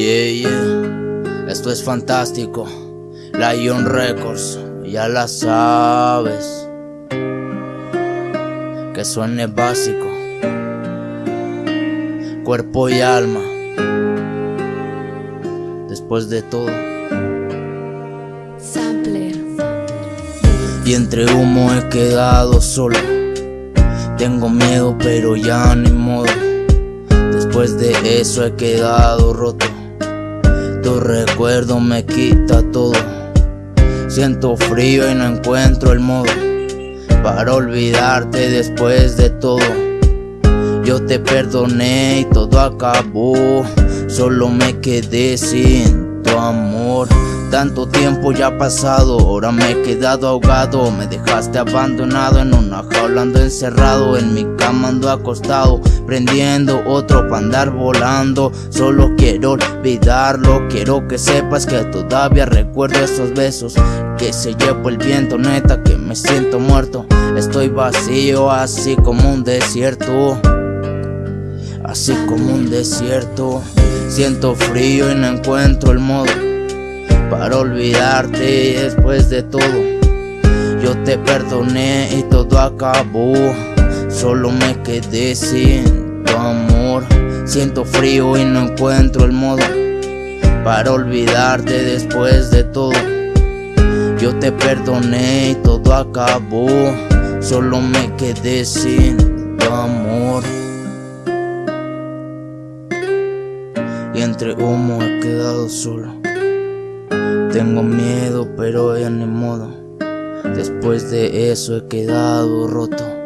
Yeah, yeah, esto es fantástico. Lion Records, ya la sabes. Que suene básico. Cuerpo y alma. Después de todo. Sampler. Y entre humo he quedado solo. Tengo miedo, pero ya ni modo. Después de eso he quedado roto. Tu recuerdo me quita todo. Siento frío y no encuentro el modo para olvidarte después de todo. Yo te perdoné y todo acabó. Solo me quedé sin tu amor. Tanto tiempo ya ha pasado, ahora me he quedado ahogado. Me dejaste abandonado en una jaula, ando encerrado. En mi cama ando acostado, prendiendo otro para andar volando. Solo quiero olvidarlo, quiero que sepas que todavía recuerdo esos besos. Que se llevó el viento, neta, que me siento muerto. Estoy vacío, así como un desierto. Así como un desierto. Siento frío y no encuentro el modo para olvidarte después de todo. Yo te perdoné y todo acabó. Solo me quedé sin tu amor. Siento frío y no encuentro el modo para olvidarte después de todo. Yo te perdoné y todo acabó. Solo me quedé sin tu amor. Y entre humo he quedado solo. Tengo miedo, pero ya ni modo. Después de eso he quedado roto.